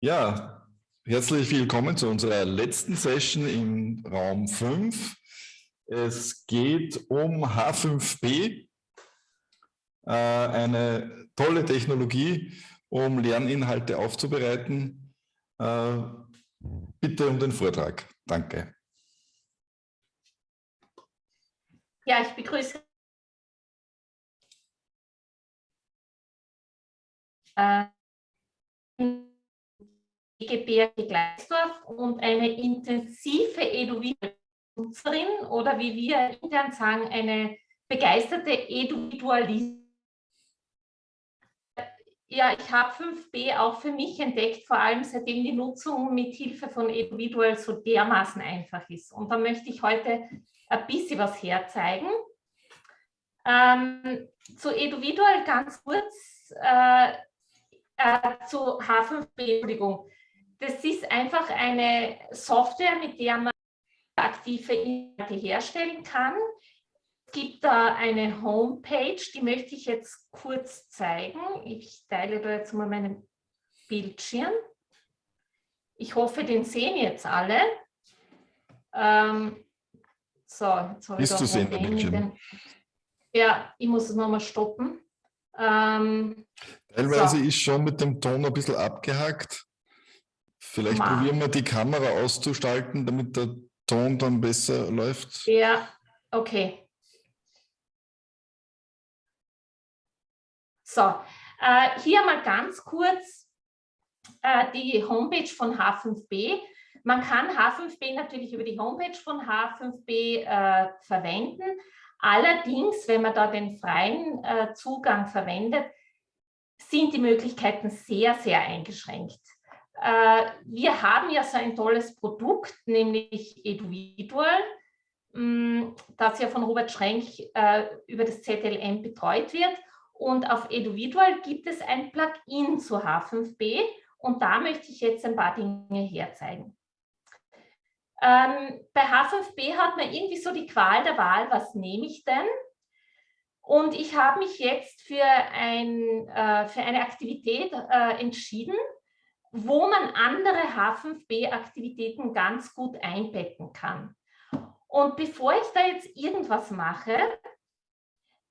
Ja, herzlich willkommen zu unserer letzten Session im Raum 5. Es geht um H5P, äh, eine tolle Technologie, um Lerninhalte aufzubereiten. Äh, bitte um den Vortrag. Danke. Ja, ich begrüße äh, Gebirge Gleisdorf und eine intensive Eduvidual-Nutzerin oder wie wir intern sagen, eine begeisterte Eduvidualistin. Ja, ich habe 5b auch für mich entdeckt, vor allem seitdem die Nutzung mit Hilfe von Eduvidual so dermaßen einfach ist. Und da möchte ich heute ein bisschen was herzeigen. Ähm, zu Eduvidual ganz kurz, äh, äh, zu H5b, Entschuldigung. Das ist einfach eine Software, mit der man aktive Inhalte herstellen kann. Es gibt da eine Homepage, die möchte ich jetzt kurz zeigen. Ich teile da jetzt mal meinen Bildschirm. Ich hoffe, den sehen jetzt alle. Ähm, so, jetzt habe ich Ist zu sehen, der Bildschirm. Ja, ich muss es nochmal stoppen. Ähm, Teilweise so. ist schon mit dem Ton ein bisschen abgehackt. Vielleicht Ma. probieren wir die Kamera auszuschalten, damit der Ton dann besser läuft. Ja, okay. So, äh, hier mal ganz kurz äh, die Homepage von H5B. Man kann H5B natürlich über die Homepage von H5B äh, verwenden. Allerdings, wenn man da den freien äh, Zugang verwendet, sind die Möglichkeiten sehr, sehr eingeschränkt. Äh, wir haben ja so ein tolles Produkt, nämlich Eduvidual, mm, das ja von Robert Schrenk äh, über das ZLM betreut wird. Und auf Eduvidual gibt es ein Plugin zu H5B und da möchte ich jetzt ein paar Dinge herzeigen. Ähm, bei H5B hat man irgendwie so die Qual der Wahl, was nehme ich denn? Und ich habe mich jetzt für, ein, äh, für eine Aktivität äh, entschieden, wo man andere H5B-Aktivitäten ganz gut einbetten kann. Und bevor ich da jetzt irgendwas mache,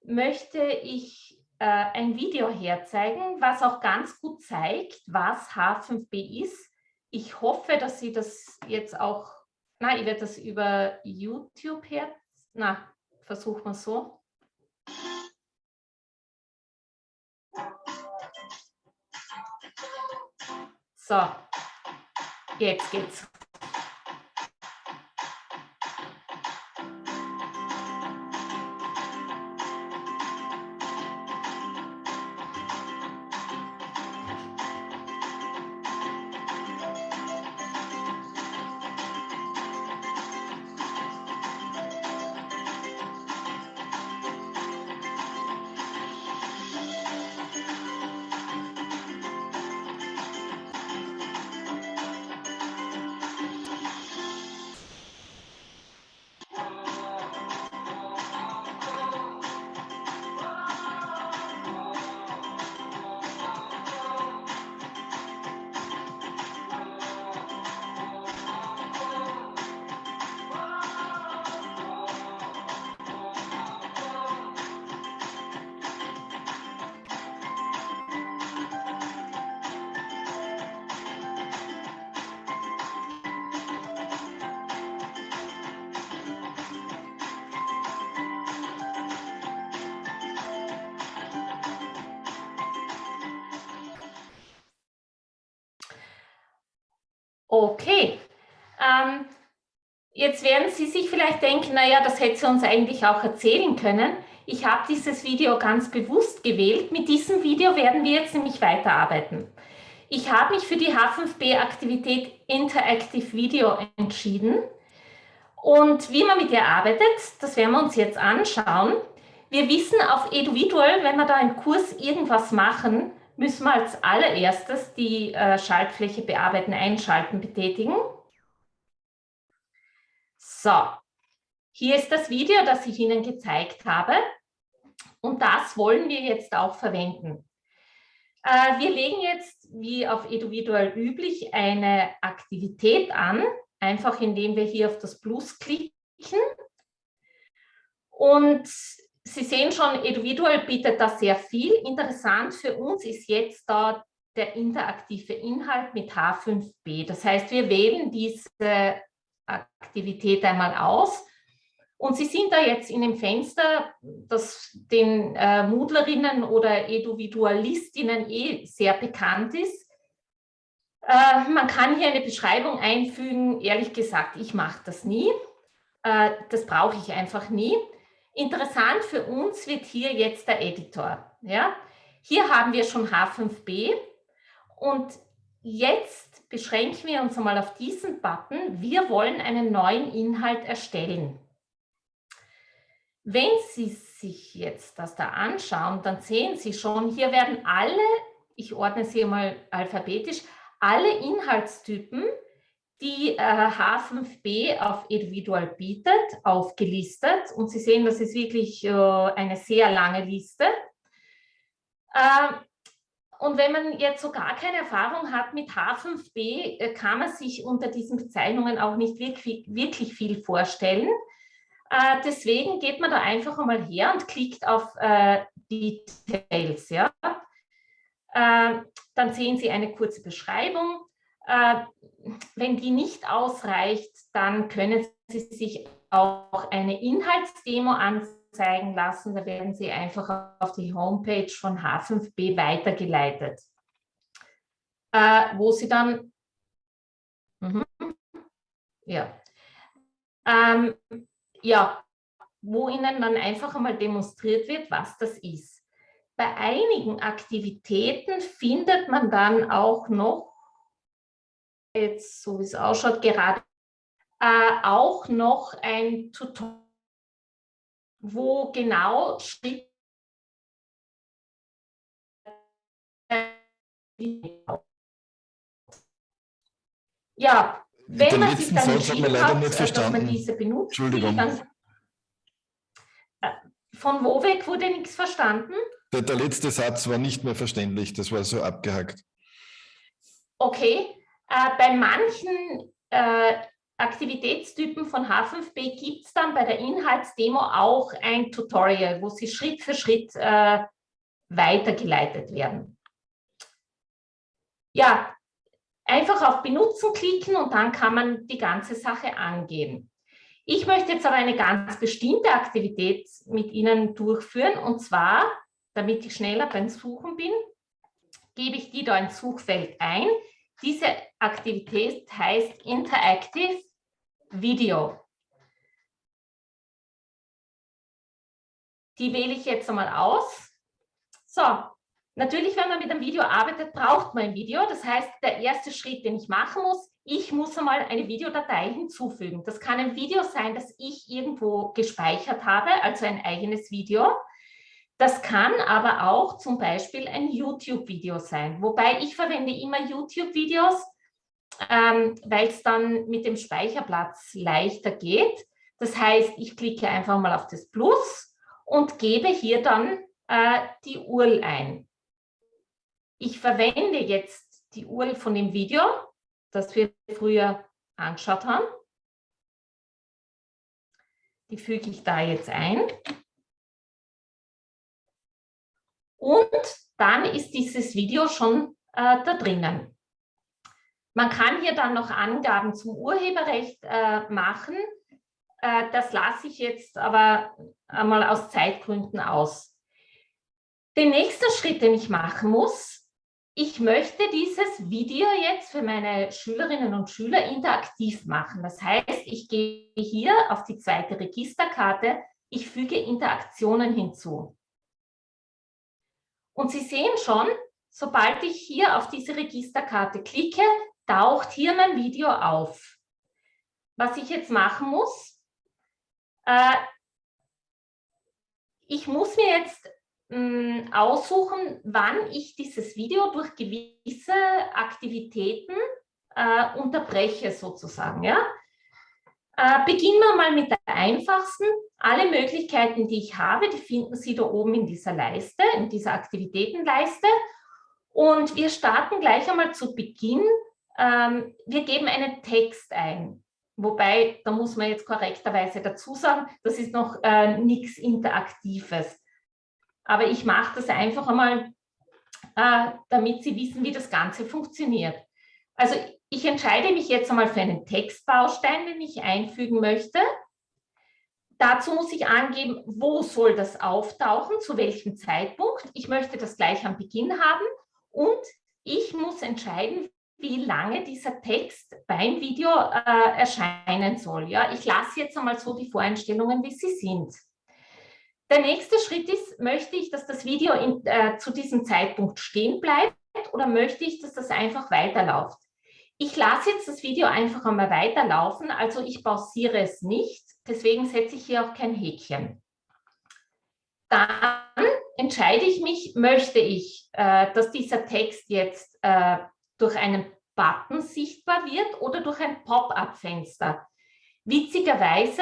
möchte ich äh, ein Video herzeigen, was auch ganz gut zeigt, was H5B ist. Ich hoffe, dass Sie das jetzt auch, na, ich werde das über YouTube her, na, versuchen wir so. So, jetzt geht's. Okay. Ähm, jetzt werden Sie sich vielleicht denken, naja, das hätte sie uns eigentlich auch erzählen können. Ich habe dieses Video ganz bewusst gewählt. Mit diesem Video werden wir jetzt nämlich weiterarbeiten. Ich habe mich für die H5B-Aktivität Interactive Video entschieden. Und wie man mit ihr arbeitet, das werden wir uns jetzt anschauen. Wir wissen auf Eduvidual, wenn wir da im Kurs irgendwas machen, müssen wir als allererstes die äh, Schaltfläche bearbeiten, einschalten, betätigen. So, hier ist das Video, das ich Ihnen gezeigt habe. Und das wollen wir jetzt auch verwenden. Äh, wir legen jetzt, wie auf Eduvidual üblich, eine Aktivität an, einfach indem wir hier auf das Plus klicken. Und Sie sehen schon, Eduvidual bietet da sehr viel. Interessant für uns ist jetzt da der interaktive Inhalt mit H5B. Das heißt, wir wählen diese Aktivität einmal aus und Sie sind da jetzt in dem Fenster, das den äh, Moodlerinnen oder Eduvidualistinnen eh sehr bekannt ist. Äh, man kann hier eine Beschreibung einfügen, ehrlich gesagt, ich mache das nie. Äh, das brauche ich einfach nie. Interessant für uns wird hier jetzt der Editor. Ja? Hier haben wir schon H5B und jetzt beschränken wir uns einmal auf diesen Button. Wir wollen einen neuen Inhalt erstellen. Wenn Sie sich jetzt das da anschauen, dann sehen Sie schon, hier werden alle, ich ordne sie mal alphabetisch, alle Inhaltstypen, die äh, H5B auf Individual bietet, aufgelistet. Und Sie sehen, das ist wirklich äh, eine sehr lange Liste. Äh, und wenn man jetzt so gar keine Erfahrung hat mit H5B, äh, kann man sich unter diesen Bezeichnungen auch nicht wirklich, viel vorstellen. Äh, deswegen geht man da einfach einmal her und klickt auf äh, Details. Ja? Äh, dann sehen Sie eine kurze Beschreibung. Äh, wenn die nicht ausreicht, dann können Sie sich auch eine Inhaltsdemo anzeigen lassen. Da werden Sie einfach auf die Homepage von H5B weitergeleitet, äh, wo Sie dann... Mhm, ja. Ähm, ja, wo Ihnen dann einfach einmal demonstriert wird, was das ist. Bei einigen Aktivitäten findet man dann auch noch, jetzt so wie es ausschaut, gerade äh, auch noch ein Tutorial, wo genau ja, wenn Den man sich dann Satz hat man leider hat, nicht dass verstanden. man diese benutzt, Entschuldigung. dann, äh, von wo weg wurde nichts verstanden? Der, der letzte Satz war nicht mehr verständlich, das war so abgehackt. Okay, äh, bei manchen äh, Aktivitätstypen von H5B gibt es dann bei der Inhaltsdemo auch ein Tutorial, wo sie Schritt für Schritt äh, weitergeleitet werden. Ja, Einfach auf Benutzen klicken und dann kann man die ganze Sache angehen. Ich möchte jetzt aber eine ganz bestimmte Aktivität mit Ihnen durchführen und zwar, damit ich schneller beim Suchen bin, gebe ich die da ins Suchfeld ein. Diese Aktivität heißt Interactive Video. Die wähle ich jetzt einmal aus. So, Natürlich, wenn man mit einem Video arbeitet, braucht man ein Video. Das heißt, der erste Schritt, den ich machen muss, ich muss einmal eine Videodatei hinzufügen. Das kann ein Video sein, das ich irgendwo gespeichert habe, also ein eigenes Video. Das kann aber auch zum Beispiel ein YouTube-Video sein. Wobei ich verwende immer YouTube-Videos, ähm, weil es dann mit dem Speicherplatz leichter geht. Das heißt, ich klicke einfach mal auf das Plus und gebe hier dann äh, die URL ein. Ich verwende jetzt die URL von dem Video, das wir früher angeschaut haben. Die füge ich da jetzt ein. Und dann ist dieses Video schon äh, da drinnen. Man kann hier dann noch Angaben zum Urheberrecht äh, machen. Äh, das lasse ich jetzt aber einmal aus Zeitgründen aus. Den nächsten Schritt, den ich machen muss, ich möchte dieses Video jetzt für meine Schülerinnen und Schüler interaktiv machen. Das heißt, ich gehe hier auf die zweite Registerkarte, ich füge Interaktionen hinzu. Und Sie sehen schon, sobald ich hier auf diese Registerkarte klicke, taucht hier mein Video auf. Was ich jetzt machen muss, äh, ich muss mir jetzt mh, aussuchen, wann ich dieses Video durch gewisse Aktivitäten äh, unterbreche sozusagen. Ja? Äh, beginnen wir mal mit der einfachsten. Alle Möglichkeiten, die ich habe, die finden Sie da oben in dieser Leiste, in dieser Aktivitätenleiste. Und wir starten gleich einmal zu Beginn. Ähm, wir geben einen Text ein. Wobei, da muss man jetzt korrekterweise dazu sagen, das ist noch äh, nichts Interaktives. Aber ich mache das einfach einmal, äh, damit Sie wissen, wie das Ganze funktioniert. Also ich entscheide mich jetzt einmal für einen Textbaustein, den ich einfügen möchte. Dazu muss ich angeben, wo soll das auftauchen, zu welchem Zeitpunkt. Ich möchte das gleich am Beginn haben und ich muss entscheiden, wie lange dieser Text beim Video äh, erscheinen soll. Ja, ich lasse jetzt einmal so die Voreinstellungen, wie sie sind. Der nächste Schritt ist, möchte ich, dass das Video in, äh, zu diesem Zeitpunkt stehen bleibt oder möchte ich, dass das einfach weiterläuft? Ich lasse jetzt das Video einfach einmal weiterlaufen, also ich pausiere es nicht, deswegen setze ich hier auch kein Häkchen. Dann entscheide ich mich, möchte ich, äh, dass dieser Text jetzt äh, durch einen Button sichtbar wird oder durch ein Pop-up-Fenster. Witzigerweise,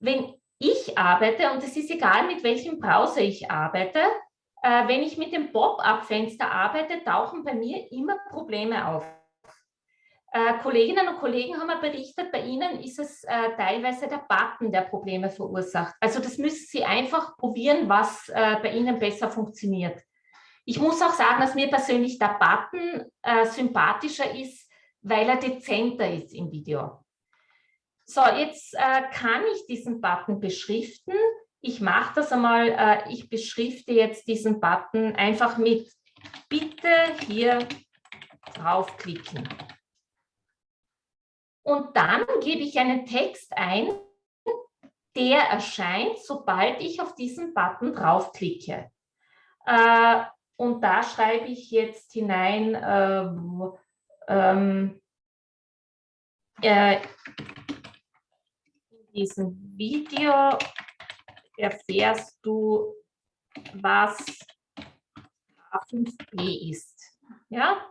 wenn ich arbeite, und es ist egal, mit welchem Browser ich arbeite, äh, wenn ich mit dem Pop-up-Fenster arbeite, tauchen bei mir immer Probleme auf. Äh, Kolleginnen und Kollegen haben mir berichtet, bei Ihnen ist es äh, teilweise der Button, der Probleme verursacht. Also das müssen Sie einfach probieren, was äh, bei Ihnen besser funktioniert. Ich muss auch sagen, dass mir persönlich der Button äh, sympathischer ist, weil er dezenter ist im Video. So, jetzt äh, kann ich diesen Button beschriften. Ich mache das einmal, ich beschrifte jetzt diesen Button einfach mit Bitte hier draufklicken. Und dann gebe ich einen Text ein, der erscheint, sobald ich auf diesen Button draufklicke. Äh, und da schreibe ich jetzt hinein, äh, ähm, äh, in diesem Video erfährst du, was A5P ist. Ja,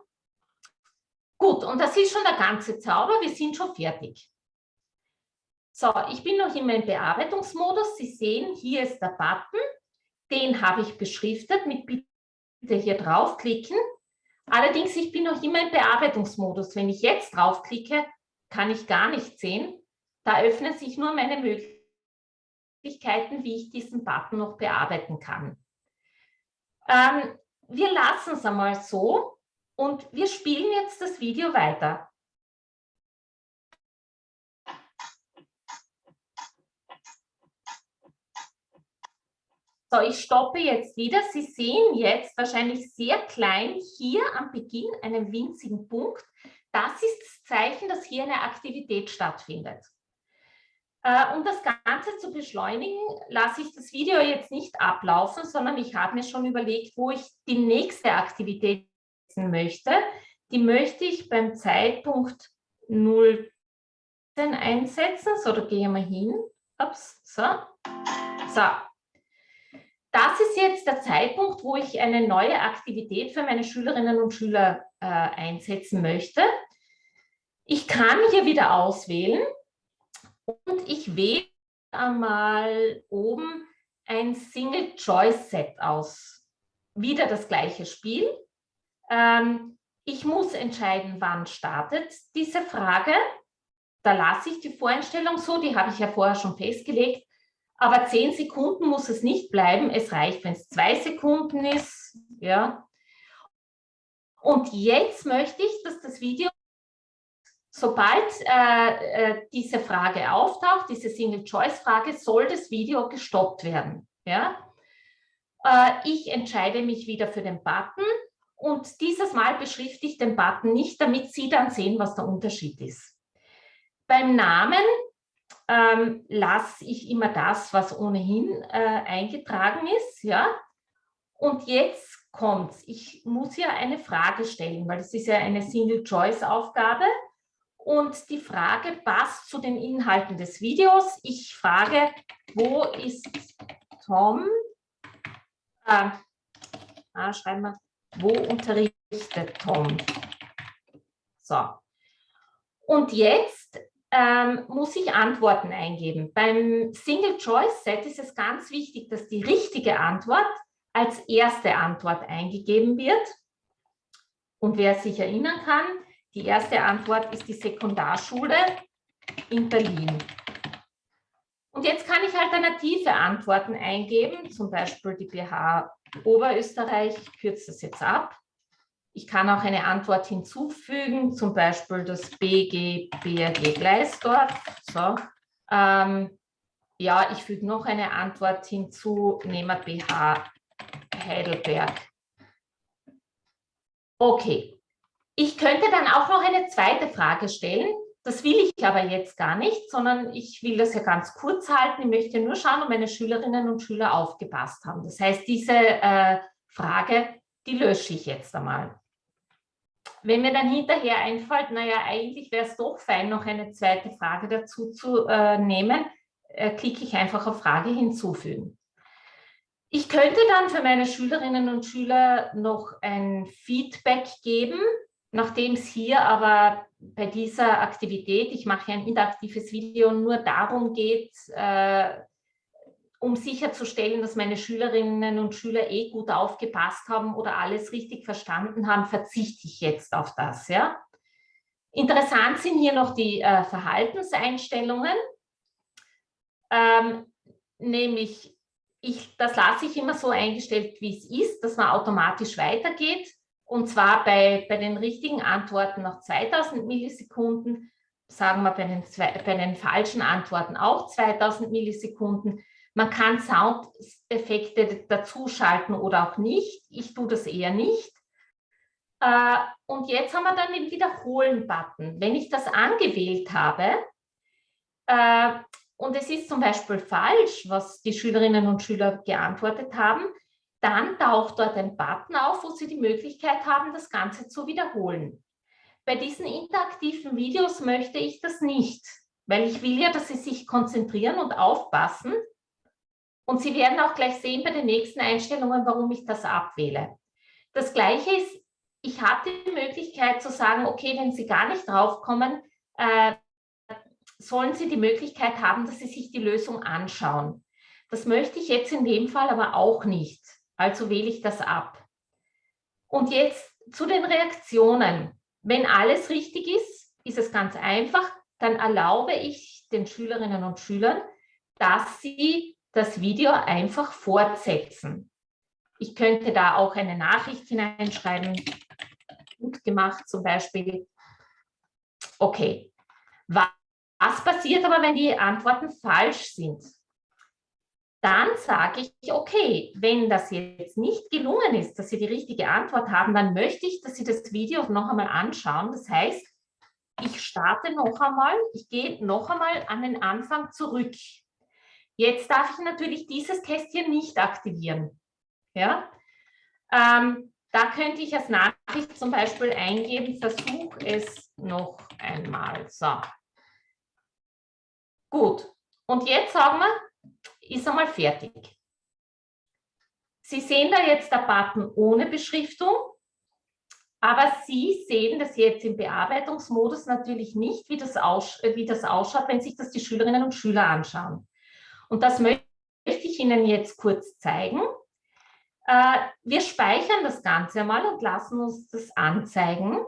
Gut, und das ist schon der ganze Zauber. Wir sind schon fertig. So, ich bin noch immer im Bearbeitungsmodus. Sie sehen, hier ist der Button. Den habe ich beschriftet mit Bitte hier draufklicken. Allerdings, ich bin noch immer im Bearbeitungsmodus. Wenn ich jetzt draufklicke, kann ich gar nicht sehen. Da öffnen sich nur meine Möglichkeiten, wie ich diesen Button noch bearbeiten kann. Ähm, wir lassen es einmal so. Und wir spielen jetzt das Video weiter. So, ich stoppe jetzt wieder. Sie sehen jetzt wahrscheinlich sehr klein hier am Beginn einen winzigen Punkt. Das ist das Zeichen, dass hier eine Aktivität stattfindet. Äh, um das Ganze zu beschleunigen, lasse ich das Video jetzt nicht ablaufen, sondern ich habe mir schon überlegt, wo ich die nächste Aktivität setzen möchte, die möchte ich beim Zeitpunkt 0 einsetzen. So, da gehen wir hin. Ups, so. So. Das ist jetzt der Zeitpunkt, wo ich eine neue Aktivität für meine Schülerinnen und Schüler äh, einsetzen möchte. Ich kann hier wieder auswählen und ich wähle einmal oben ein Single-Choice-Set aus. Wieder das gleiche Spiel. Ähm, ich muss entscheiden, wann startet diese Frage. Da lasse ich die Voreinstellung so, die habe ich ja vorher schon festgelegt. Aber zehn Sekunden muss es nicht bleiben. Es reicht, wenn es zwei Sekunden ist. Ja. Und jetzt möchte ich, dass das Video, sobald äh, äh, diese Frage auftaucht, diese Single-Choice-Frage, soll das Video gestoppt werden. Ja. Äh, ich entscheide mich wieder für den Button und dieses Mal beschrifte ich den Button nicht, damit Sie dann sehen, was der Unterschied ist. Beim Namen ähm, lasse ich immer das, was ohnehin äh, eingetragen ist. Ja? Und jetzt kommt es. Ich muss hier eine Frage stellen, weil es ist ja eine Single-Choice-Aufgabe. Und die Frage passt zu den Inhalten des Videos. Ich frage, wo ist Tom? Äh, ah, schreiben wir wo unterrichtet Tom? So. Und jetzt ähm, muss ich Antworten eingeben. Beim Single-Choice-Set ist es ganz wichtig, dass die richtige Antwort als erste Antwort eingegeben wird. Und wer sich erinnern kann, die erste Antwort ist die Sekundarschule in Berlin. Und jetzt kann ich alternative Antworten eingeben, zum Beispiel die BH Oberösterreich, ich kürze das jetzt ab. Ich kann auch eine Antwort hinzufügen, zum Beispiel das BG BRG Gleisdorf. So. Ähm, ja, ich füge noch eine Antwort hinzu, nehmen wir BH Heidelberg. Okay, ich könnte dann auch noch eine zweite Frage stellen. Das will ich aber jetzt gar nicht, sondern ich will das ja ganz kurz halten. Ich möchte nur schauen, ob meine Schülerinnen und Schüler aufgepasst haben. Das heißt, diese äh, Frage, die lösche ich jetzt einmal. Wenn mir dann hinterher einfällt, naja, eigentlich wäre es doch fein, noch eine zweite Frage dazu zu äh, nehmen, äh, klicke ich einfach auf Frage hinzufügen. Ich könnte dann für meine Schülerinnen und Schüler noch ein Feedback geben, nachdem es hier aber bei dieser Aktivität, ich mache ein interaktives Video, nur darum geht, äh, um sicherzustellen, dass meine Schülerinnen und Schüler eh gut aufgepasst haben oder alles richtig verstanden haben, verzichte ich jetzt auf das. Ja? Interessant sind hier noch die äh, Verhaltenseinstellungen, ähm, nämlich ich, das lasse ich immer so eingestellt, wie es ist, dass man automatisch weitergeht und zwar bei, bei den richtigen Antworten nach 2000 Millisekunden, sagen wir bei den, bei den falschen Antworten auch 2000 Millisekunden. Man kann Soundeffekte dazuschalten oder auch nicht. Ich tue das eher nicht. Äh, und jetzt haben wir dann den Wiederholen-Button. Wenn ich das angewählt habe äh, und es ist zum Beispiel falsch, was die Schülerinnen und Schüler geantwortet haben, dann taucht dort ein Button auf, wo Sie die Möglichkeit haben, das Ganze zu wiederholen. Bei diesen interaktiven Videos möchte ich das nicht, weil ich will ja, dass Sie sich konzentrieren und aufpassen. Und Sie werden auch gleich sehen bei den nächsten Einstellungen, warum ich das abwähle. Das Gleiche ist, ich habe die Möglichkeit zu sagen, okay, wenn Sie gar nicht draufkommen, äh, sollen Sie die Möglichkeit haben, dass Sie sich die Lösung anschauen. Das möchte ich jetzt in dem Fall aber auch nicht. Also wähle ich das ab. Und jetzt zu den Reaktionen. Wenn alles richtig ist, ist es ganz einfach. Dann erlaube ich den Schülerinnen und Schülern, dass sie das Video einfach fortsetzen. Ich könnte da auch eine Nachricht hineinschreiben. Gut gemacht zum Beispiel. Okay. Was passiert aber, wenn die Antworten falsch sind? Dann sage ich, okay, wenn das jetzt nicht gelungen ist, dass Sie die richtige Antwort haben, dann möchte ich, dass Sie das Video noch einmal anschauen. Das heißt, ich starte noch einmal, ich gehe noch einmal an den Anfang zurück. Jetzt darf ich natürlich dieses Kästchen nicht aktivieren. Ja? Ähm, da könnte ich als Nachricht zum Beispiel eingeben, versuch es noch einmal. So. Gut. Und jetzt sagen wir, ist einmal fertig. Sie sehen da jetzt der Button ohne Beschriftung, aber Sie sehen das jetzt im Bearbeitungsmodus natürlich nicht, wie das, aus, wie das ausschaut, wenn sich das die Schülerinnen und Schüler anschauen. Und das möchte ich Ihnen jetzt kurz zeigen. Äh, wir speichern das Ganze einmal und lassen uns das anzeigen.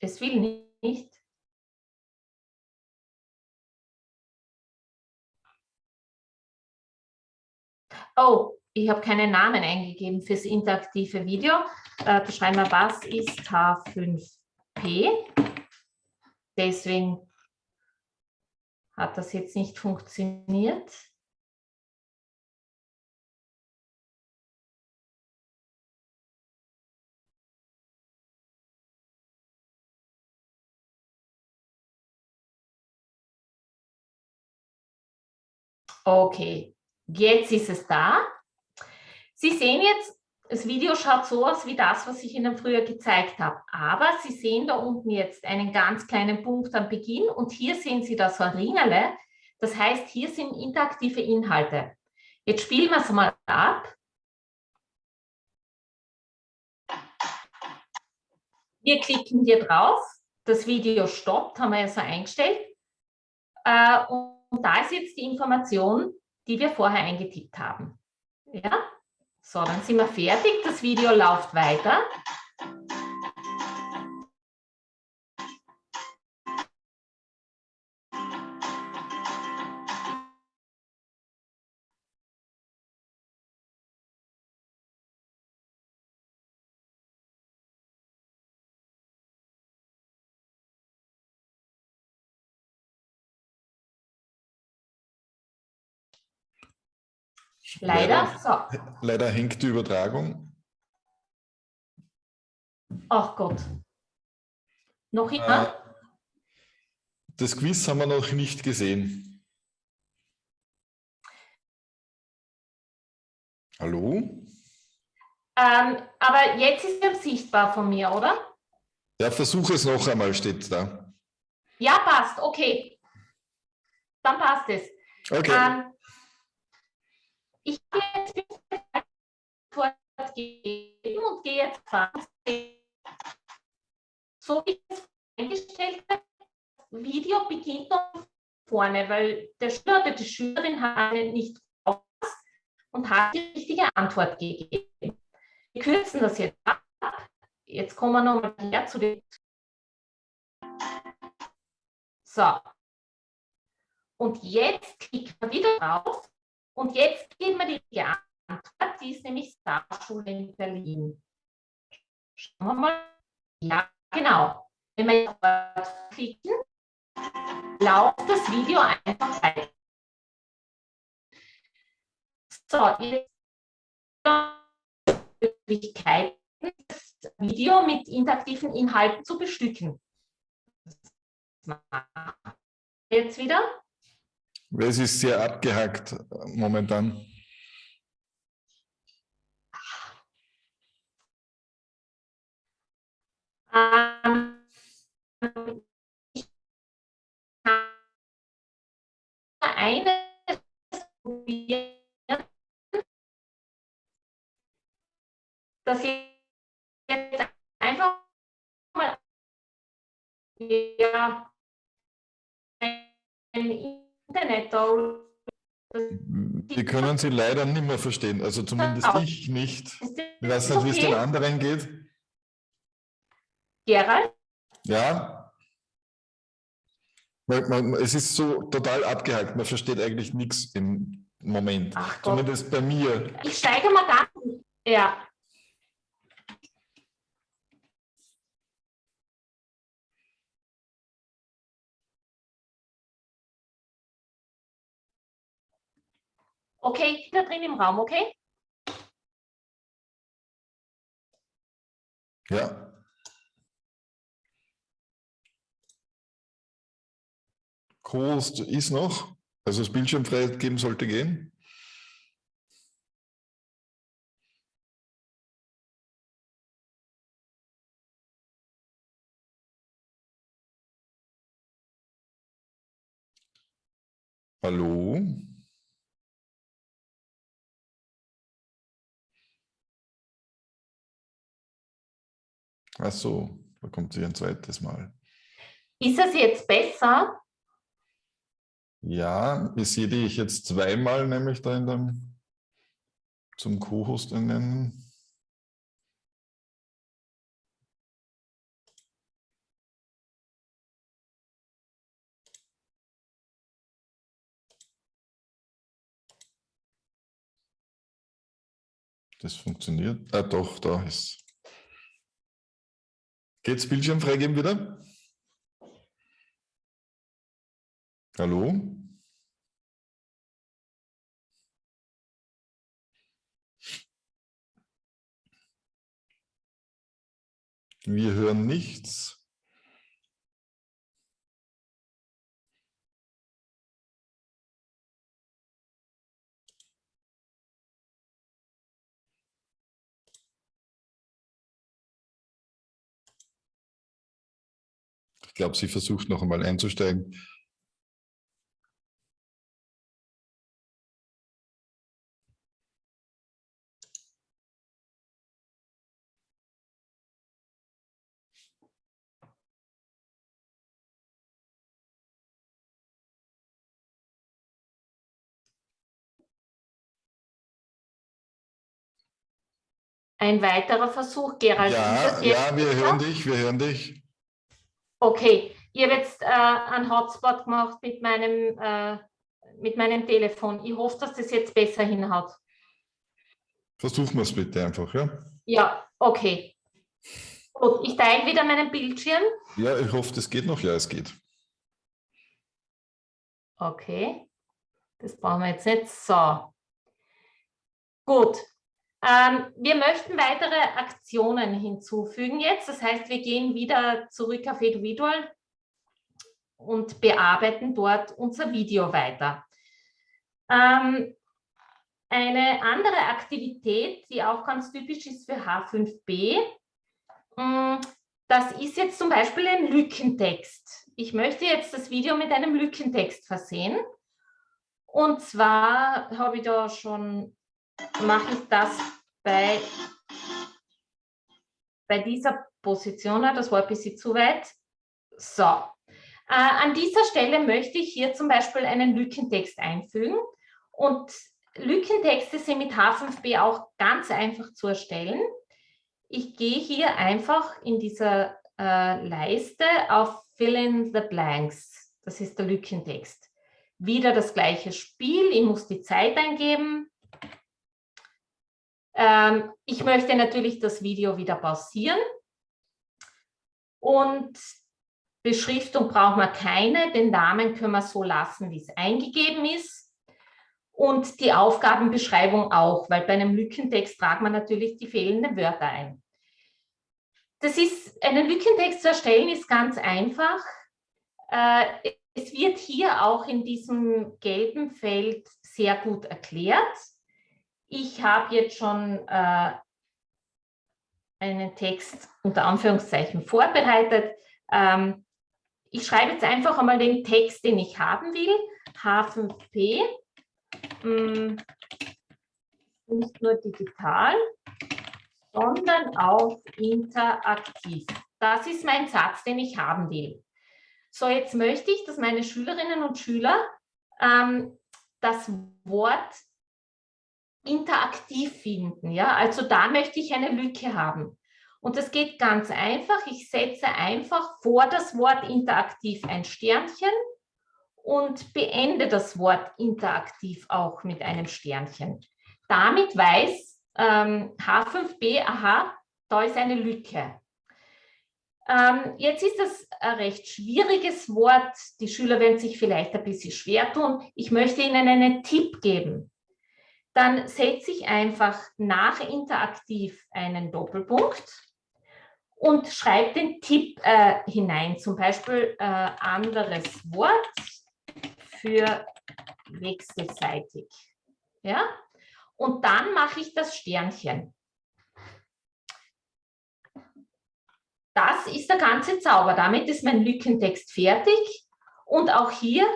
Es will nicht. Oh, ich habe keinen Namen eingegeben fürs interaktive Video. Äh, da schreiben wir, was ist H5P? Deswegen hat das jetzt nicht funktioniert. Okay, jetzt ist es da. Sie sehen jetzt, das Video schaut so aus wie das, was ich Ihnen früher gezeigt habe. Aber Sie sehen da unten jetzt einen ganz kleinen Punkt am Beginn und hier sehen Sie das Ringerle. Das heißt, hier sind interaktive Inhalte. Jetzt spielen wir es mal ab. Wir klicken hier drauf. Das Video stoppt, haben wir ja so eingestellt. Äh, und da ist jetzt die Information, die wir vorher eingetippt haben. Ja, so, dann sind wir fertig. Das Video läuft weiter. Leider, so. Leider hängt die Übertragung. Ach Gott. Noch immer? Äh, das Quiz haben wir noch nicht gesehen. Hallo? Ähm, aber jetzt ist er sichtbar von mir, oder? Ja, versuche es noch einmal, steht da. Ja, passt, okay. Dann passt es. Okay. Ähm, ich habe jetzt Antwort gegeben und gehe jetzt fahren. So wie es eingestellt habe, Video beginnt noch vorne, weil der Schüler oder die Schülerin hat nicht aufgepasst und hat die richtige Antwort gegeben. Wir kürzen das jetzt ab. Jetzt kommen wir nochmal her zu den. So. Und jetzt klicken wir wieder drauf und jetzt geben wir die Antwort, die ist nämlich Starschule in Berlin. Schauen wir mal. Ja, genau. Wenn wir jetzt klicken, läuft das Video einfach weiter. So, jetzt Möglichkeiten, das Video mit interaktiven Inhalten zu bestücken. Jetzt wieder. Es ist sehr abgehackt äh, momentan. Eine dass jetzt einfach mal ja, ein Internet Wir können Sie leider nicht mehr verstehen, also zumindest ich nicht. Ich weiß nicht, wie es den anderen geht. Gerald? Ja. Es ist so total abgehakt, man versteht eigentlich nichts im Moment. Ach Zumindest bei mir. Ich steige mal da. Ja. Okay, da drin im Raum, okay? Ja. Host ist noch, also das Bildschirmfreiheit geben sollte gehen. Hallo? Ach so, da kommt sie ein zweites Mal. Ist es jetzt besser? Ja, ich sehe dich jetzt zweimal, nämlich da in dem zum Co-Host nennen. Das funktioniert. Ah, doch, da ist Geht's Bildschirm freigeben wieder? Hallo? Wir hören nichts. Ich glaube, sie versucht noch einmal einzusteigen. Ein weiterer Versuch, Gerald. Ja, ja wir hören dich, wir hören dich. Okay, ich habe jetzt äh, einen Hotspot gemacht mit meinem, äh, mit meinem Telefon. Ich hoffe, dass das jetzt besser hinhaut. Versuchen wir es bitte einfach, ja? Ja, okay. Gut, ich teile wieder meinen Bildschirm. Ja, ich hoffe, das geht noch. Ja, es geht. Okay, das brauchen wir jetzt nicht. So. Gut. Ähm, wir möchten weitere Aktionen hinzufügen jetzt. Das heißt, wir gehen wieder zurück auf Eduvidual und bearbeiten dort unser Video weiter. Ähm, eine andere Aktivität, die auch ganz typisch ist für H5b, mm, das ist jetzt zum Beispiel ein Lückentext. Ich möchte jetzt das Video mit einem Lückentext versehen. Und zwar habe ich da schon, mache ich das bei, bei dieser Position, das war ein bisschen zu weit. So, äh, an dieser Stelle möchte ich hier zum Beispiel einen Lückentext einfügen. Und Lückentexte sind mit H5b auch ganz einfach zu erstellen. Ich gehe hier einfach in dieser äh, Leiste auf Fill in the Blanks. Das ist der Lückentext. Wieder das gleiche Spiel. Ich muss die Zeit eingeben. Ähm, ich möchte natürlich das Video wieder pausieren. Und Beschriftung brauchen wir keine. Den Namen können wir so lassen, wie es eingegeben ist und die Aufgabenbeschreibung auch, weil bei einem Lückentext tragt man natürlich die fehlenden Wörter ein. Das ist, einen Lückentext zu erstellen ist ganz einfach. Äh, es wird hier auch in diesem gelben Feld sehr gut erklärt. Ich habe jetzt schon äh, einen Text unter Anführungszeichen vorbereitet. Ähm, ich schreibe jetzt einfach einmal den Text, den ich haben will. H5P hm, nicht nur digital, sondern auch interaktiv. Das ist mein Satz, den ich haben will. So, jetzt möchte ich, dass meine Schülerinnen und Schüler ähm, das Wort interaktiv finden. Ja? Also da möchte ich eine Lücke haben. Und das geht ganz einfach. Ich setze einfach vor das Wort interaktiv ein Sternchen und beende das Wort interaktiv auch mit einem Sternchen. Damit weiß ähm, H5b, aha, da ist eine Lücke. Ähm, jetzt ist das ein recht schwieriges Wort. Die Schüler werden sich vielleicht ein bisschen schwer tun. Ich möchte Ihnen einen Tipp geben. Dann setze ich einfach nach interaktiv einen Doppelpunkt und schreibe den Tipp äh, hinein, zum Beispiel äh, anderes Wort für wechselseitig. Ja? Und dann mache ich das Sternchen. Das ist der ganze Zauber. Damit ist mein Lückentext fertig. Und auch hier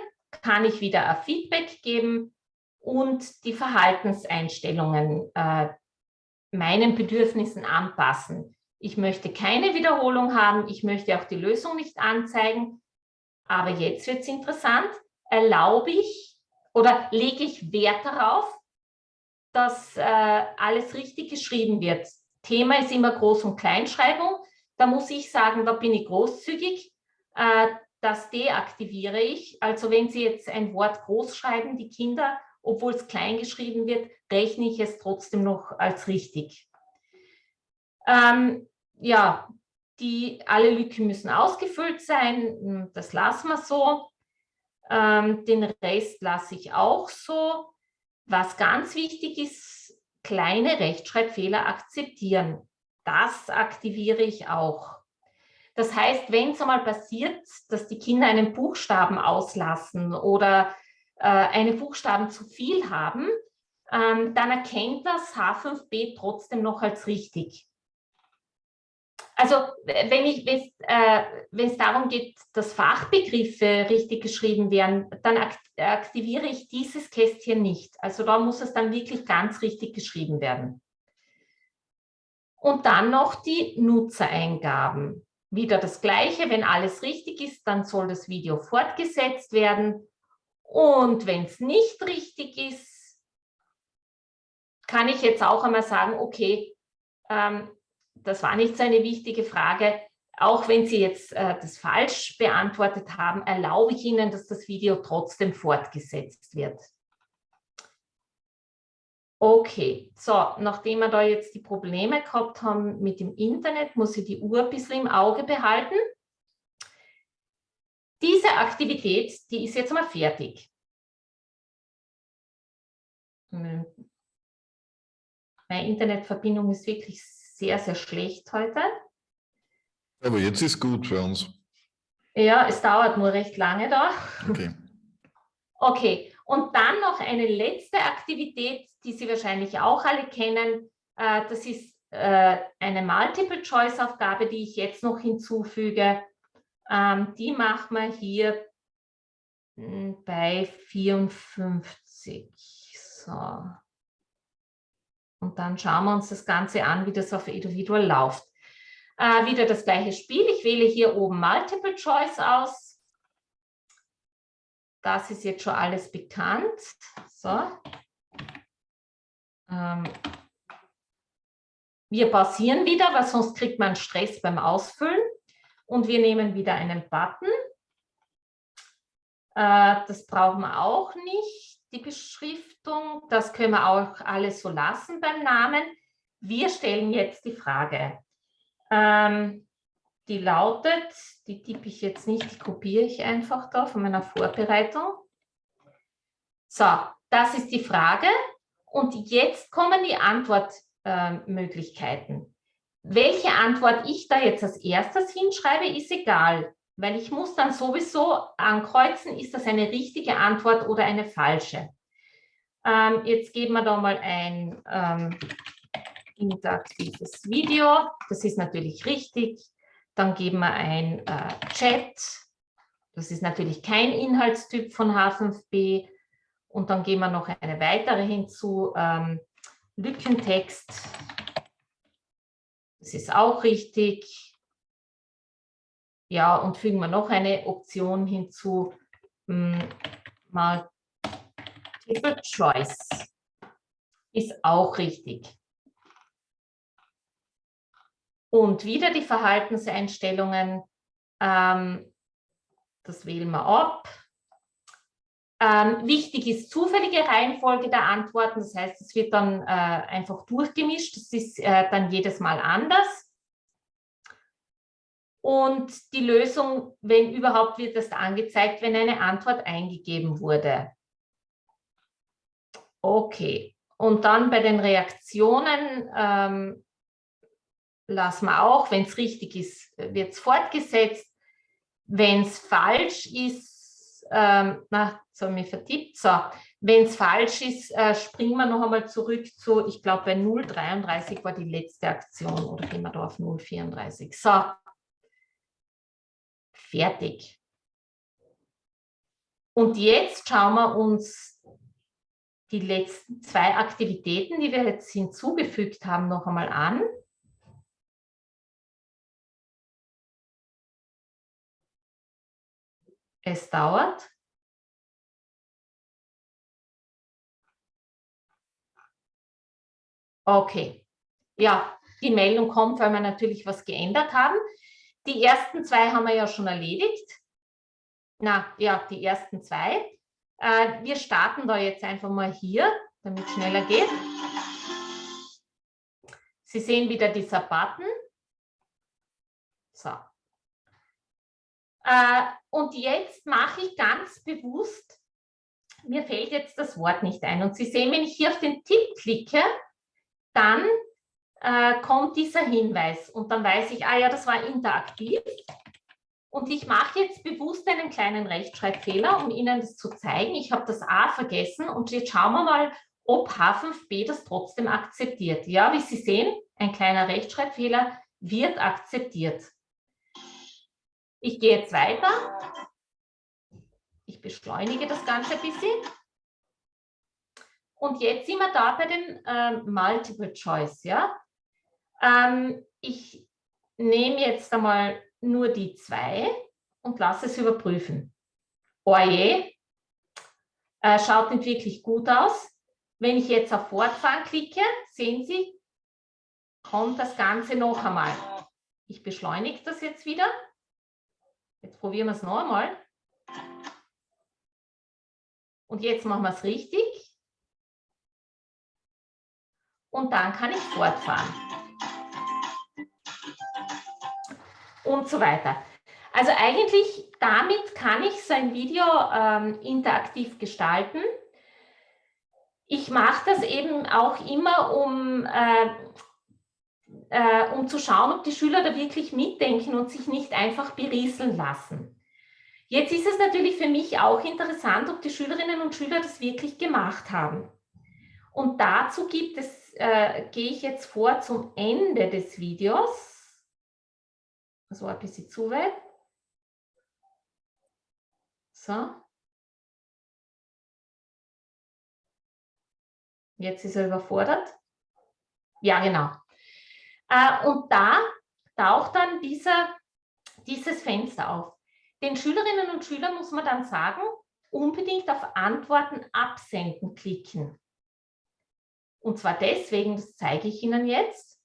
kann ich wieder ein Feedback geben und die Verhaltenseinstellungen äh, meinen Bedürfnissen anpassen. Ich möchte keine Wiederholung haben, ich möchte auch die Lösung nicht anzeigen. Aber jetzt wird es interessant erlaube ich oder lege ich Wert darauf, dass äh, alles richtig geschrieben wird. Thema ist immer Groß- und Kleinschreibung. Da muss ich sagen, da bin ich großzügig. Äh, das deaktiviere ich. Also wenn Sie jetzt ein Wort groß schreiben, die Kinder, obwohl es klein geschrieben wird, rechne ich es trotzdem noch als richtig. Ähm, ja, die, alle Lücken müssen ausgefüllt sein. Das lassen wir so. Ähm, den Rest lasse ich auch so. Was ganz wichtig ist, kleine Rechtschreibfehler akzeptieren. Das aktiviere ich auch. Das heißt, wenn es einmal passiert, dass die Kinder einen Buchstaben auslassen oder äh, eine Buchstaben zu viel haben, ähm, dann erkennt das H5b trotzdem noch als richtig. Also wenn ich, äh, wenn es darum geht, dass Fachbegriffe richtig geschrieben werden, dann aktiviere ich dieses Kästchen nicht. Also da muss es dann wirklich ganz richtig geschrieben werden. Und dann noch die Nutzereingaben. Wieder das Gleiche, wenn alles richtig ist, dann soll das Video fortgesetzt werden. Und wenn es nicht richtig ist, kann ich jetzt auch einmal sagen, okay, ähm, das war nicht so eine wichtige Frage. Auch wenn Sie jetzt äh, das falsch beantwortet haben, erlaube ich Ihnen, dass das Video trotzdem fortgesetzt wird. Okay, so, nachdem wir da jetzt die Probleme gehabt haben mit dem Internet, muss ich die Uhr ein bisschen im Auge behalten. Diese Aktivität, die ist jetzt mal fertig. Hm. Meine Internetverbindung ist wirklich sehr, sehr schlecht heute. Aber jetzt ist gut für uns. Ja, es dauert nur recht lange da. Okay. Okay, und dann noch eine letzte Aktivität, die Sie wahrscheinlich auch alle kennen. Äh, das ist äh, eine Multiple-Choice-Aufgabe, die ich jetzt noch hinzufüge. Ähm, die machen wir hier hm, bei 54. So. Und dann schauen wir uns das Ganze an, wie das auf Individual läuft. Äh, wieder das gleiche Spiel. Ich wähle hier oben Multiple Choice aus. Das ist jetzt schon alles bekannt. So. Ähm, wir pausieren wieder, weil sonst kriegt man Stress beim Ausfüllen. Und wir nehmen wieder einen Button. Äh, das brauchen wir auch nicht, die Beschriftung. Das können wir auch alles so lassen beim Namen. Wir stellen jetzt die Frage. Ähm, die lautet, die tippe ich jetzt nicht, die kopiere ich einfach da von meiner Vorbereitung. So, das ist die Frage. Und jetzt kommen die Antwortmöglichkeiten. Welche Antwort ich da jetzt als erstes hinschreibe, ist egal, weil ich muss dann sowieso ankreuzen, ist das eine richtige Antwort oder eine falsche. Ähm, jetzt geben wir da mal ein ähm, interaktives Video, das ist natürlich richtig. Dann geben wir ein äh, Chat, das ist natürlich kein Inhaltstyp von H5b. Und dann geben wir noch eine weitere hinzu, ähm, Lückentext, das ist auch richtig. Ja, und fügen wir noch eine Option hinzu, hm, Multiple Choice ist auch richtig. Und wieder die Verhaltenseinstellungen, ähm, das wählen wir ab. Ähm, wichtig ist zufällige Reihenfolge der Antworten, das heißt, es wird dann äh, einfach durchgemischt, das ist äh, dann jedes Mal anders. Und die Lösung, wenn überhaupt, wird erst angezeigt, wenn eine Antwort eingegeben wurde. Okay, und dann bei den Reaktionen ähm, lassen wir auch, wenn es richtig ist, wird es fortgesetzt. Wenn es falsch ist, ähm, na, so habe mich vertippt. So, wenn es falsch ist, äh, springen wir noch einmal zurück zu, ich glaube bei 0,33 war die letzte Aktion oder gehen wir da auf 0,34. So, fertig. Und jetzt schauen wir uns die letzten zwei Aktivitäten, die wir jetzt hinzugefügt haben, noch einmal an. Es dauert. Okay. Ja, die Meldung kommt, weil wir natürlich was geändert haben. Die ersten zwei haben wir ja schon erledigt. Na, ja, die ersten zwei. Äh, wir starten da jetzt einfach mal hier, damit es schneller geht. Sie sehen wieder dieser Button. So. Äh, und jetzt mache ich ganz bewusst, mir fällt jetzt das Wort nicht ein. Und Sie sehen, wenn ich hier auf den Tipp klicke, dann äh, kommt dieser Hinweis und dann weiß ich, ah ja, das war interaktiv. Und ich mache jetzt bewusst einen kleinen Rechtschreibfehler, um Ihnen das zu zeigen. Ich habe das A vergessen und jetzt schauen wir mal, ob H5b das trotzdem akzeptiert. Ja, wie Sie sehen, ein kleiner Rechtschreibfehler wird akzeptiert. Ich gehe jetzt weiter. Ich beschleunige das Ganze ein bisschen. Und jetzt sind wir da bei dem ähm, Multiple Choice. Ja? Ähm, ich nehme jetzt einmal nur die zwei und lasse es überprüfen. Oje, äh, schaut nicht wirklich gut aus. Wenn ich jetzt auf Fortfahren klicke, sehen Sie, kommt das Ganze noch einmal. Ich beschleunige das jetzt wieder. Jetzt probieren wir es noch einmal. Und jetzt machen wir es richtig. Und dann kann ich fortfahren. Und so weiter. Also eigentlich damit kann ich so ein Video ähm, interaktiv gestalten. Ich mache das eben auch immer, um, äh, äh, um zu schauen, ob die Schüler da wirklich mitdenken und sich nicht einfach berieseln lassen. Jetzt ist es natürlich für mich auch interessant, ob die Schülerinnen und Schüler das wirklich gemacht haben. Und dazu gibt es, äh, gehe ich jetzt vor zum Ende des Videos. Das war ein bisschen zu weit. So. Jetzt ist er überfordert. Ja, genau. Äh, und da taucht dann dieser, dieses Fenster auf. Den Schülerinnen und Schülern muss man dann sagen, unbedingt auf Antworten absenden klicken. Und zwar deswegen, das zeige ich Ihnen jetzt.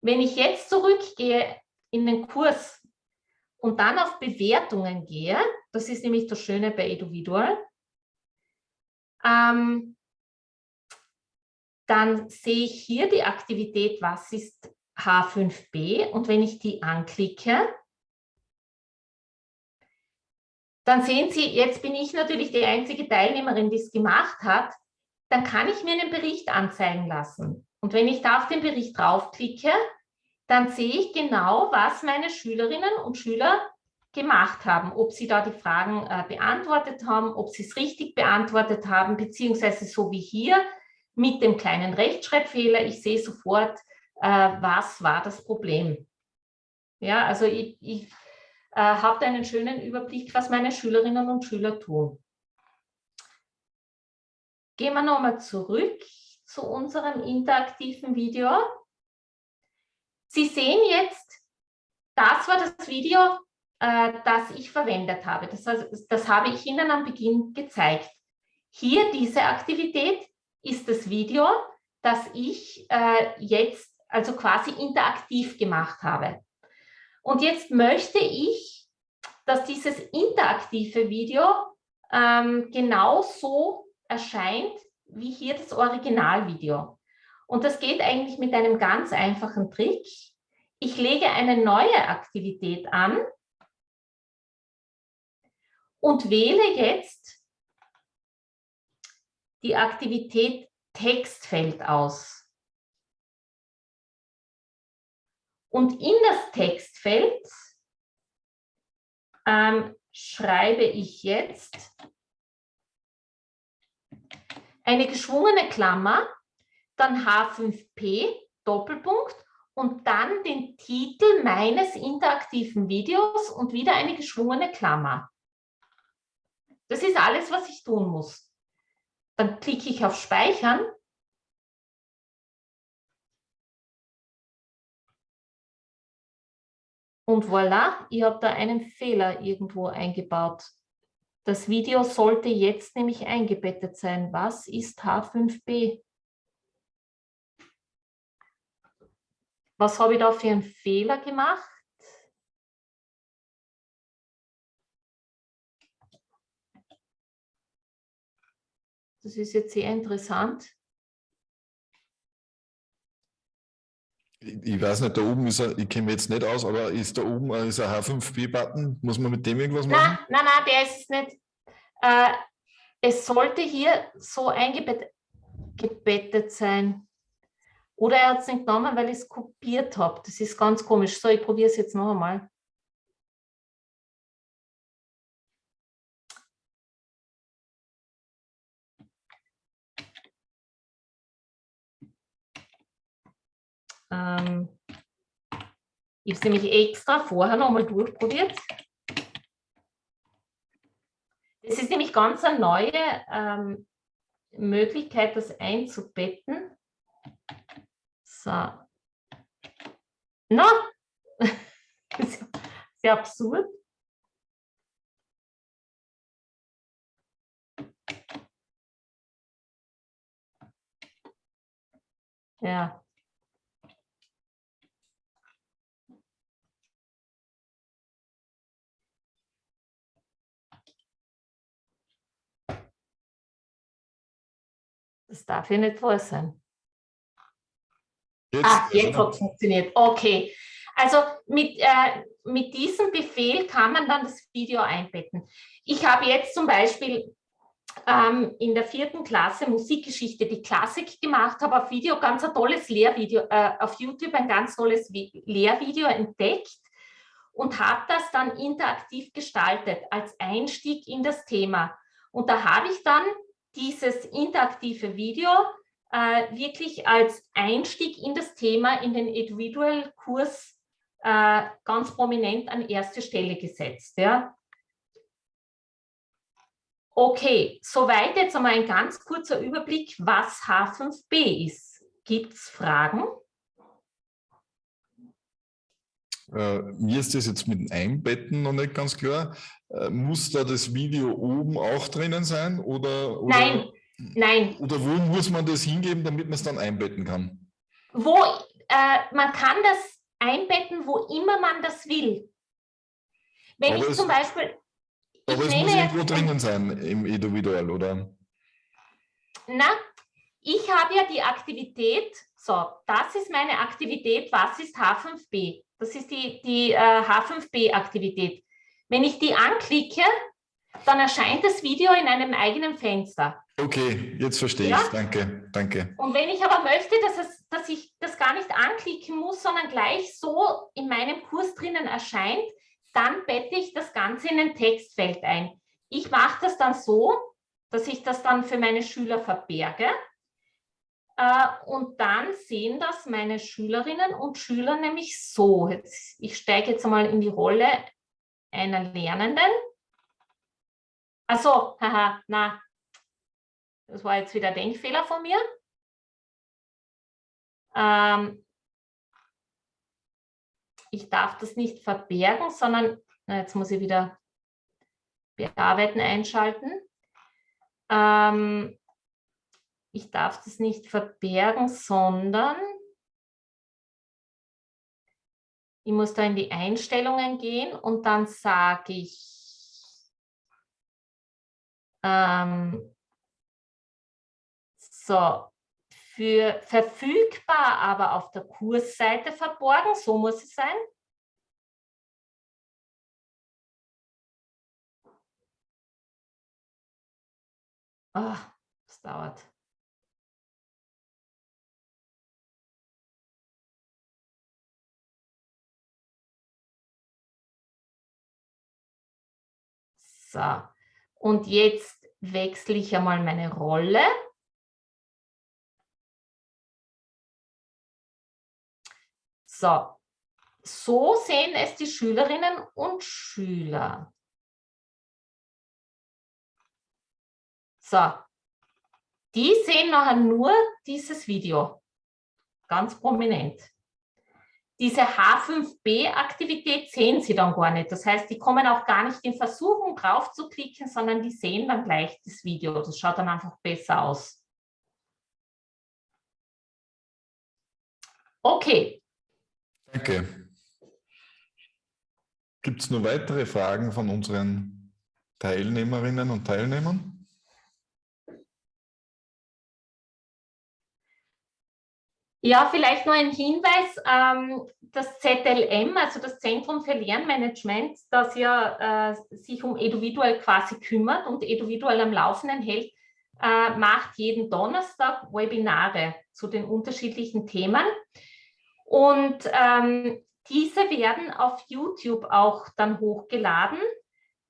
Wenn ich jetzt zurückgehe in den Kurs und dann auf Bewertungen gehe, das ist nämlich das Schöne bei Eduvidual, ähm, dann sehe ich hier die Aktivität, was ist H5b und wenn ich die anklicke, dann sehen Sie, jetzt bin ich natürlich die einzige Teilnehmerin, die es gemacht hat, dann kann ich mir einen Bericht anzeigen lassen. Und wenn ich da auf den Bericht draufklicke, dann sehe ich genau, was meine Schülerinnen und Schüler gemacht haben, ob sie da die Fragen äh, beantwortet haben, ob sie es richtig beantwortet haben, beziehungsweise so wie hier mit dem kleinen Rechtschreibfehler. Ich sehe sofort, äh, was war das Problem. Ja, also ich, ich äh, habe einen schönen Überblick, was meine Schülerinnen und Schüler tun. Gehen wir nochmal zurück zu unserem interaktiven Video. Sie sehen jetzt, das war das Video, äh, das ich verwendet habe. Das, das habe ich Ihnen am Beginn gezeigt. Hier diese Aktivität ist das Video, das ich äh, jetzt also quasi interaktiv gemacht habe. Und jetzt möchte ich, dass dieses interaktive Video ähm, genauso erscheint wie hier das Originalvideo. Und das geht eigentlich mit einem ganz einfachen Trick. Ich lege eine neue Aktivität an und wähle jetzt die Aktivität Textfeld aus. Und in das Textfeld ähm, schreibe ich jetzt eine geschwungene Klammer, dann H5P, Doppelpunkt und dann den Titel meines interaktiven Videos und wieder eine geschwungene Klammer. Das ist alles, was ich tun muss. Dann klicke ich auf Speichern Und voilà, ich habe da einen Fehler irgendwo eingebaut. Das Video sollte jetzt nämlich eingebettet sein. Was ist H5b? Was habe ich da für einen Fehler gemacht? Das ist jetzt sehr interessant. Ich weiß nicht, da oben ist er, ich kenne mich jetzt nicht aus, aber ist da oben äh, ist ein H5B-Button? Muss man mit dem irgendwas machen? Nein, nein, nein, der ist es nicht. Äh, es sollte hier so eingebettet sein. Oder er hat es nicht genommen, weil ich es kopiert habe. Das ist ganz komisch. So, ich probiere es jetzt noch einmal. Ähm, ich habe es nämlich extra vorher nochmal durchprobiert. Das ist nämlich ganz eine neue ähm, Möglichkeit, das einzubetten. So. Na, sehr absurd. Ja. Darf ja nicht wahr sein. Jetzt, ah, jetzt hat es funktioniert. Okay. Also mit, äh, mit diesem Befehl kann man dann das Video einbetten. Ich habe jetzt zum Beispiel ähm, in der vierten Klasse Musikgeschichte die Klassik gemacht, habe auf Video ganz ein tolles Lehrvideo, äh, auf YouTube ein ganz tolles Lehrvideo entdeckt und habe das dann interaktiv gestaltet als Einstieg in das Thema. Und da habe ich dann dieses interaktive Video äh, wirklich als Einstieg in das Thema in den Individual-Kurs äh, ganz prominent an erste Stelle gesetzt. Ja. Okay, soweit jetzt einmal ein ganz kurzer Überblick, was H5B ist. Gibt es Fragen? Äh, mir ist das jetzt mit dem Einbetten noch nicht ganz klar. Äh, muss da das Video oben auch drinnen sein? Oder, oder, nein, nein. Oder wo muss man das hingeben, damit man es dann einbetten kann? Wo, äh, man kann das einbetten, wo immer man das will. Wenn Aber ich zum Beispiel, aber es muss irgendwo drinnen sein im Individual, oder? Na, ich habe ja die Aktivität, so, das ist meine Aktivität, was ist H5B? Das ist die, die äh, H5B-Aktivität. Wenn ich die anklicke, dann erscheint das Video in einem eigenen Fenster. Okay, jetzt verstehe ja? ich Danke, danke. Und wenn ich aber möchte, dass, es, dass ich das gar nicht anklicken muss, sondern gleich so in meinem Kurs drinnen erscheint, dann bette ich das Ganze in ein Textfeld ein. Ich mache das dann so, dass ich das dann für meine Schüler verberge. Äh, und dann sehen das meine Schülerinnen und Schüler nämlich so. Jetzt, ich steige jetzt einmal in die Rolle einer Lernenden. Also, haha, na, das war jetzt wieder Denkfehler von mir. Ähm, ich darf das nicht verbergen, sondern, na, jetzt muss ich wieder bearbeiten einschalten. Ähm, ich darf das nicht verbergen, sondern ich muss da in die Einstellungen gehen und dann sage ich, ähm, so, für verfügbar, aber auf der Kursseite verborgen. So muss es sein. Oh, das dauert. So, und jetzt wechsle ich einmal meine Rolle. So, so sehen es die Schülerinnen und Schüler. So, die sehen nachher nur dieses Video, ganz prominent. Diese H5B-Aktivität sehen Sie dann gar nicht. Das heißt, die kommen auch gar nicht in Versuchung drauf zu klicken, sondern die sehen dann gleich das Video. Das schaut dann einfach besser aus. Okay, Danke. Gibt es noch weitere Fragen von unseren Teilnehmerinnen und Teilnehmern? Ja, vielleicht noch ein Hinweis, ähm, das ZLM, also das Zentrum für Lernmanagement, das ja äh, sich um Eduvidual quasi kümmert und Eduvidual am Laufenden hält, äh, macht jeden Donnerstag Webinare zu den unterschiedlichen Themen. Und ähm, diese werden auf YouTube auch dann hochgeladen.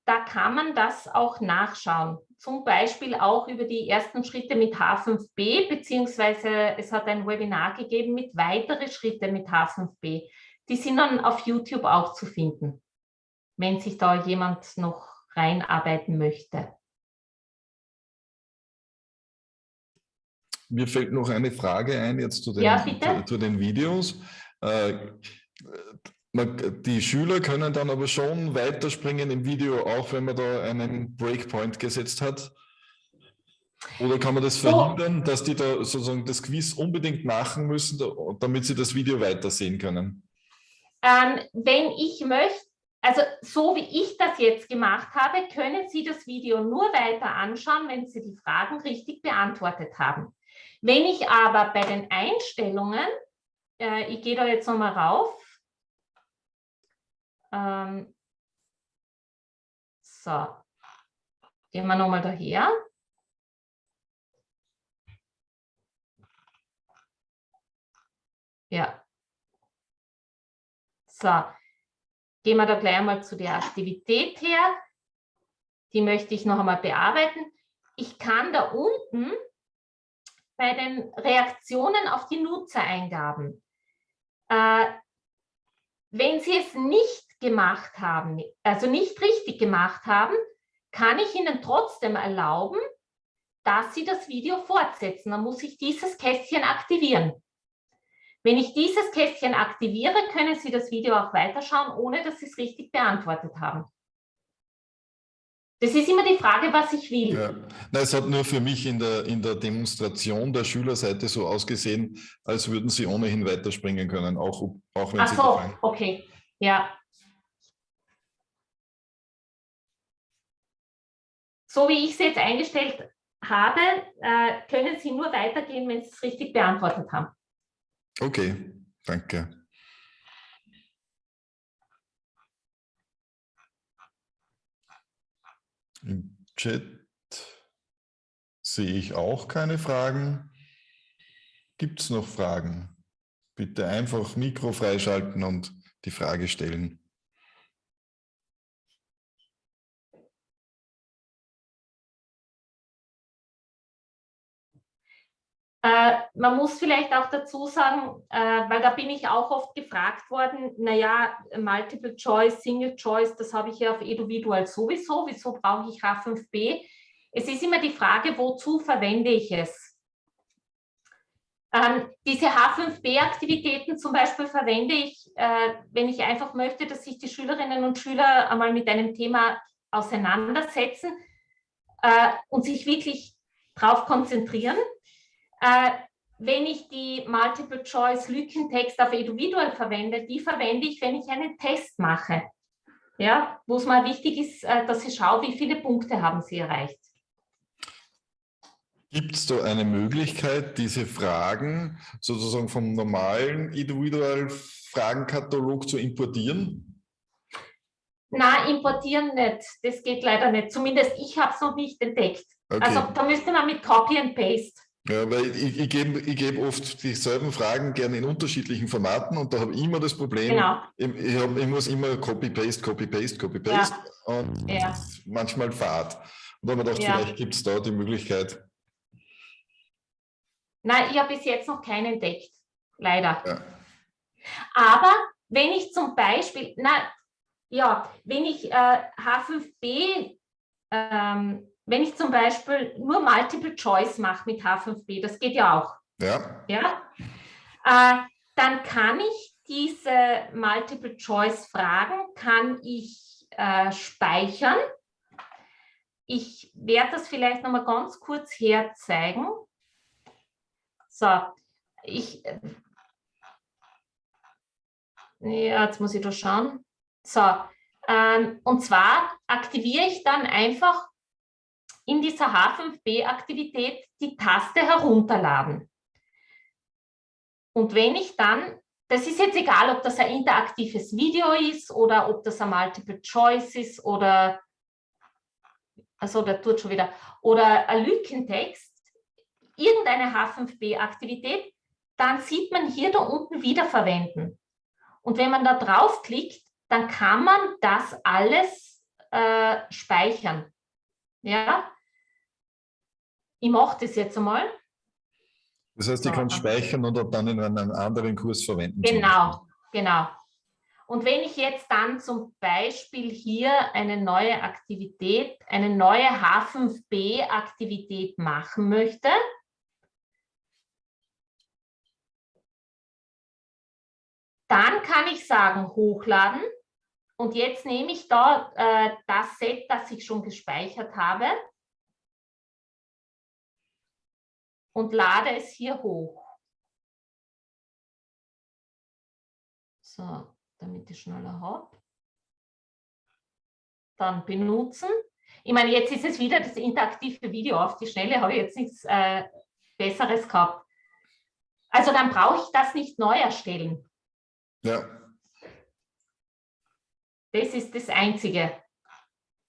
Da kann man das auch nachschauen. Zum Beispiel auch über die ersten Schritte mit H5B, beziehungsweise es hat ein Webinar gegeben mit weitere Schritte mit H5B. Die sind dann auf YouTube auch zu finden, wenn sich da jemand noch reinarbeiten möchte. Mir fällt noch eine Frage ein jetzt zu den, ja, zu, zu den Videos. Äh, die Schüler können dann aber schon weiterspringen im Video, auch wenn man da einen Breakpoint gesetzt hat. Oder kann man das verhindern, so. dass die da sozusagen das Quiz unbedingt machen müssen, damit sie das Video weitersehen können? Ähm, wenn ich möchte, also so wie ich das jetzt gemacht habe, können Sie das Video nur weiter anschauen, wenn Sie die Fragen richtig beantwortet haben. Wenn ich aber bei den Einstellungen, äh, ich gehe da jetzt nochmal rauf, ähm, so, gehen wir nochmal daher. Ja. So, gehen wir da gleich einmal zu der Aktivität her. Die möchte ich noch einmal bearbeiten. Ich kann da unten bei den Reaktionen auf die Nutzereingaben, äh, wenn Sie es nicht gemacht haben, also nicht richtig gemacht haben, kann ich Ihnen trotzdem erlauben, dass Sie das Video fortsetzen. Dann muss ich dieses Kästchen aktivieren. Wenn ich dieses Kästchen aktiviere, können Sie das Video auch weiterschauen, ohne dass Sie es richtig beantwortet haben. Das ist immer die Frage, was ich will. Ja. Na, es hat nur für mich in der, in der Demonstration der Schülerseite so ausgesehen, als würden Sie ohnehin weiterspringen können, auch, auch wenn Ach Sie... Ach so, okay, ja. So wie ich es jetzt eingestellt habe, äh, können Sie nur weitergehen, wenn Sie es richtig beantwortet haben. Okay, danke. Im Chat sehe ich auch keine Fragen. Gibt es noch Fragen? Bitte einfach Mikro freischalten und die Frage stellen. Äh, man muss vielleicht auch dazu sagen, äh, weil da bin ich auch oft gefragt worden, naja, Multiple Choice, Single Choice, das habe ich ja auf Eduvidual sowieso, wieso brauche ich H5b? Es ist immer die Frage, wozu verwende ich es? Ähm, diese H5b-Aktivitäten zum Beispiel verwende ich, äh, wenn ich einfach möchte, dass sich die Schülerinnen und Schüler einmal mit einem Thema auseinandersetzen äh, und sich wirklich darauf konzentrieren. Äh, wenn ich die Multiple-Choice-Lückentext auf Individual verwende, die verwende ich, wenn ich einen Test mache. Ja, wo es mal wichtig ist, äh, dass ich schaue, wie viele Punkte haben Sie erreicht. Gibt es da eine Möglichkeit, diese Fragen sozusagen vom normalen Individual-Fragenkatalog zu importieren? Na, importieren nicht. Das geht leider nicht. Zumindest ich habe es noch nicht entdeckt. Okay. Also da müsste man mit Copy and Paste ja, weil ich, ich gebe ich geb oft dieselben Fragen gerne in unterschiedlichen Formaten und da habe ich immer das Problem, genau. ich, ich, hab, ich, muss immer Copy-Paste, Copy-Paste, Copy-Paste ja. und ja. manchmal Fahrt. Und da habe ich gedacht, vielleicht gibt es da die Möglichkeit. Nein, ich habe bis jetzt noch keinen entdeckt, leider. Aber wenn ich zum Beispiel, na, ja, wenn ich äh, H5b ähm, wenn ich zum Beispiel nur Multiple Choice mache mit H5b, das geht ja auch. Ja. ja? Äh, dann kann ich diese Multiple Choice Fragen kann ich äh, speichern. Ich werde das vielleicht noch mal ganz kurz herzeigen. So, ich, ja, jetzt muss ich da schauen. So, ähm, und zwar aktiviere ich dann einfach in dieser H5B-Aktivität die Taste herunterladen. Und wenn ich dann, das ist jetzt egal, ob das ein interaktives Video ist oder ob das ein Multiple Choice ist oder, also der tut schon wieder, oder ein Lückentext, irgendeine H5B-Aktivität, dann sieht man hier da unten wiederverwenden. Und wenn man da draufklickt, dann kann man das alles äh, speichern. Ja, ich mache das jetzt einmal. Das heißt, ich kann speichern und dann in einem anderen Kurs verwenden. Genau, genau. Und wenn ich jetzt dann zum Beispiel hier eine neue Aktivität, eine neue H5b-Aktivität machen möchte, dann kann ich sagen, hochladen. Und jetzt nehme ich da äh, das Set, das ich schon gespeichert habe und lade es hier hoch. So, damit ich schneller habe. Dann benutzen. Ich meine, jetzt ist es wieder das interaktive Video. Auf die Schnelle habe ich jetzt nichts äh, Besseres gehabt. Also dann brauche ich das nicht neu erstellen. Ja. Das ist das Einzige,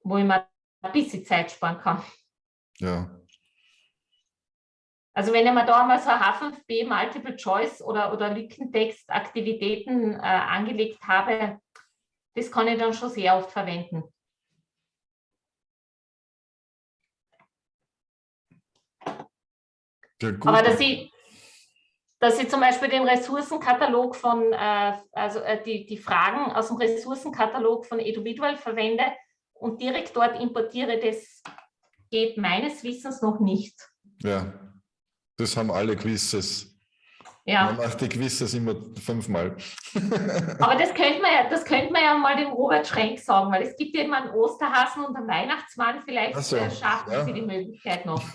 wo ich mir ein bisschen Zeit sparen kann. Ja. Also wenn ich mir da mal so H5B Multiple Choice oder, oder Lückentext Aktivitäten äh, angelegt habe, das kann ich dann schon sehr oft verwenden. Ja, Aber dass ich, dass ich zum Beispiel den Ressourcenkatalog von, äh, also äh, die, die Fragen aus dem Ressourcenkatalog von Eduvidual verwende und direkt dort importiere, das geht meines Wissens noch nicht. Ja, das haben alle Quizzes. Ja. Man macht die Quizzes immer fünfmal. Aber das könnte, man ja, das könnte man ja mal dem Robert Schrenk sagen, weil es gibt ja immer einen Osterhasen und einen Weihnachtsmann, vielleicht so, schaffen ja. sie die Möglichkeit noch.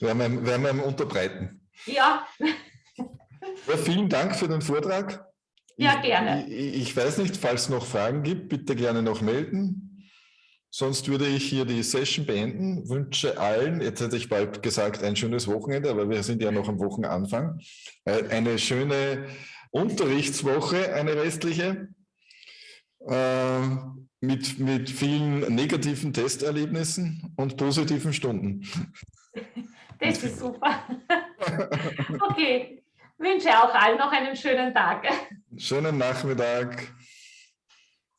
Ja. Werden wir, werden wir unterbreiten. Ja. ja. Vielen Dank für den Vortrag. Ja, gerne. Ich, ich, weiß nicht, falls es noch Fragen gibt, bitte gerne noch melden. Sonst würde ich hier die Session beenden. Wünsche allen, jetzt hätte ich bald gesagt, ein schönes Wochenende, aber wir sind ja noch am Wochenanfang. Äh, eine schöne Unterrichtswoche, eine restliche, äh, mit, mit vielen negativen Testerlebnissen und positiven Stunden. Das ist super. Okay, wünsche auch allen noch einen schönen Tag. Schönen Nachmittag.